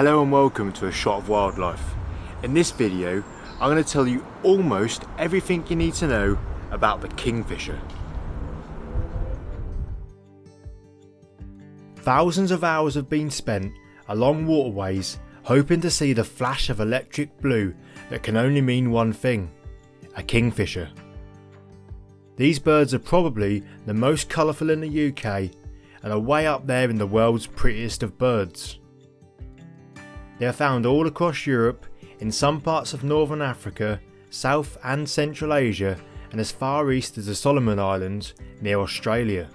Hello and welcome to A Shot of Wildlife. In this video, I'm going to tell you almost everything you need to know about the kingfisher. Thousands of hours have been spent along waterways hoping to see the flash of electric blue that can only mean one thing, a kingfisher. These birds are probably the most colourful in the UK and are way up there in the world's prettiest of birds. They are found all across Europe, in some parts of Northern Africa, South and Central Asia and as far east as the Solomon Islands near Australia.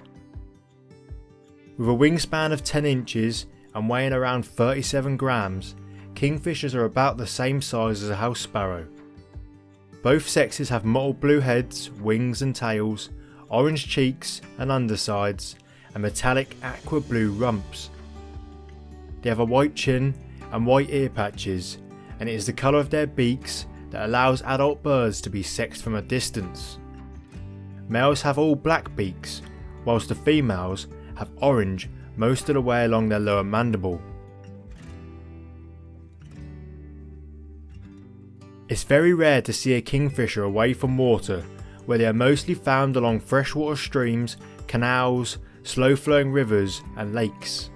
With a wingspan of 10 inches and weighing around 37 grams, kingfishers are about the same size as a house sparrow. Both sexes have mottled blue heads, wings and tails, orange cheeks and undersides, and metallic aqua blue rumps. They have a white chin and white ear patches, and it is the colour of their beaks that allows adult birds to be sexed from a distance. Males have all black beaks, whilst the females have orange most of the way along their lower mandible. It's very rare to see a kingfisher away from water, where they are mostly found along freshwater streams, canals, slow flowing rivers and lakes.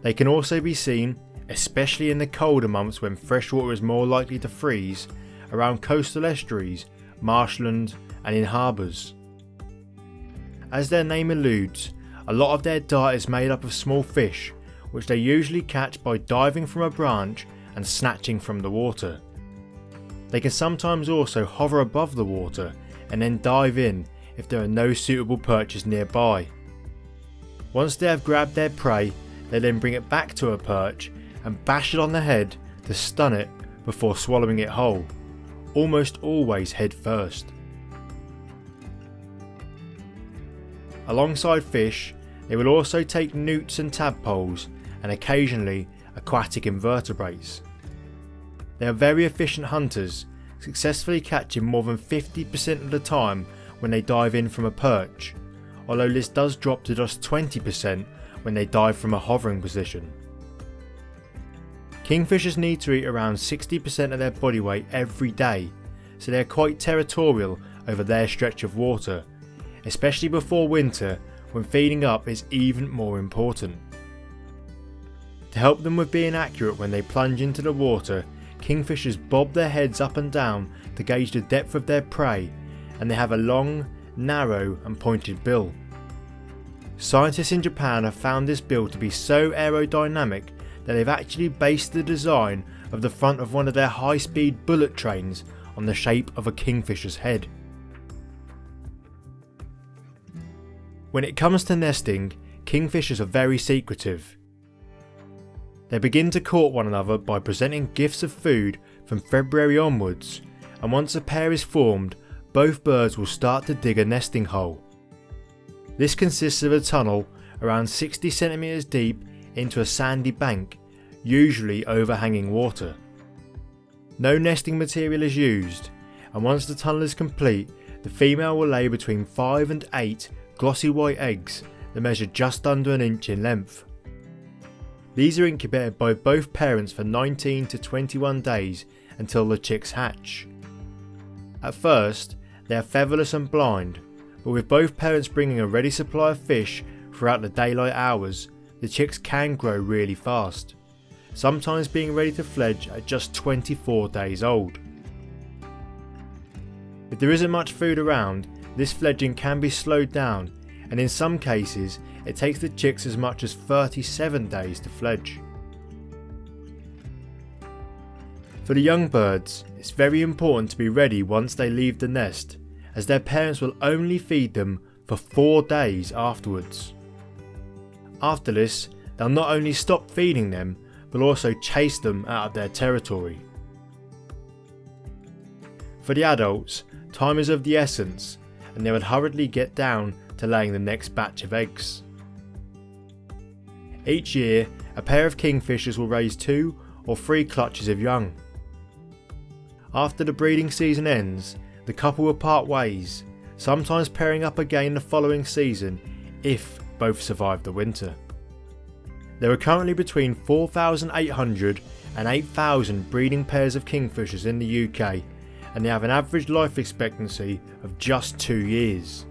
They can also be seen especially in the colder months when freshwater is more likely to freeze, around coastal estuaries, marshland and in harbours. As their name alludes, a lot of their diet is made up of small fish, which they usually catch by diving from a branch and snatching from the water. They can sometimes also hover above the water and then dive in if there are no suitable perches nearby. Once they have grabbed their prey, they then bring it back to a perch and bash it on the head to stun it before swallowing it whole, almost always head first. Alongside fish, they will also take newts and tadpoles and occasionally aquatic invertebrates. They are very efficient hunters, successfully catching more than 50% of the time when they dive in from a perch, although this does drop to just 20% when they dive from a hovering position. Kingfishers need to eat around 60% of their body weight every day, so they are quite territorial over their stretch of water, especially before winter when feeding up is even more important. To help them with being accurate when they plunge into the water, kingfishers bob their heads up and down to gauge the depth of their prey and they have a long, narrow and pointed bill. Scientists in Japan have found this bill to be so aerodynamic that they've actually based the design of the front of one of their high speed bullet trains on the shape of a kingfisher's head. When it comes to nesting, kingfishers are very secretive. They begin to court one another by presenting gifts of food from February onwards, and once a pair is formed, both birds will start to dig a nesting hole. This consists of a tunnel around 60cm deep into a sandy bank, usually overhanging water. No nesting material is used, and once the tunnel is complete, the female will lay between 5 and 8 glossy white eggs that measure just under an inch in length. These are incubated by both parents for 19 to 21 days until the chicks hatch. At first, they are featherless and blind, but with both parents bringing a ready supply of fish throughout the daylight hours, the chicks can grow really fast, sometimes being ready to fledge at just 24 days old. If there isn't much food around, this fledging can be slowed down and in some cases it takes the chicks as much as 37 days to fledge. For the young birds, it's very important to be ready once they leave the nest as their parents will only feed them for 4 days afterwards. After this, they'll not only stop feeding them, but also chase them out of their territory. For the adults, time is of the essence, and they would hurriedly get down to laying the next batch of eggs. Each year, a pair of kingfishers will raise two or three clutches of young. After the breeding season ends, the couple will part ways, sometimes pairing up again the following season if both survive the winter. There are currently between 4,800 and 8,000 breeding pairs of kingfishers in the UK and they have an average life expectancy of just 2 years.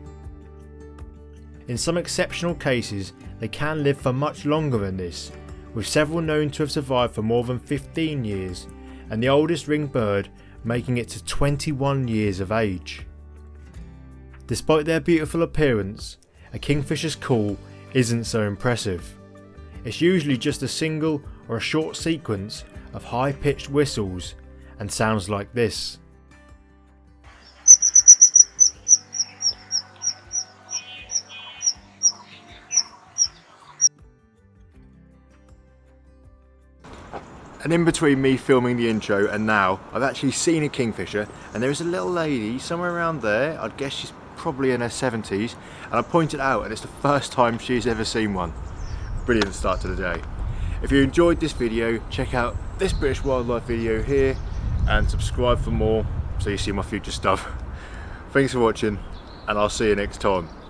In some exceptional cases they can live for much longer than this, with several known to have survived for more than 15 years and the oldest ringed bird making it to 21 years of age. Despite their beautiful appearance, a kingfisher's call isn't so impressive. It's usually just a single or a short sequence of high pitched whistles and sounds like this. And in between me filming the intro and now, I've actually seen a kingfisher and there is a little lady somewhere around there, I'd guess she's probably in her 70s, and I pointed out and it's the first time she's ever seen one. Brilliant start to the day. If you enjoyed this video, check out this British wildlife video here and subscribe for more so you see my future stuff. Thanks for watching and I'll see you next time.